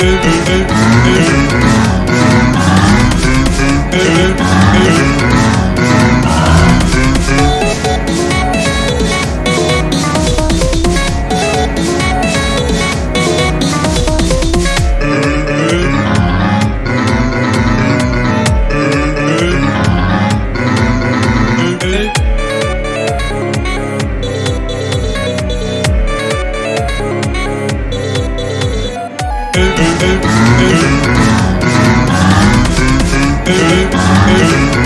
öbürü Thank you.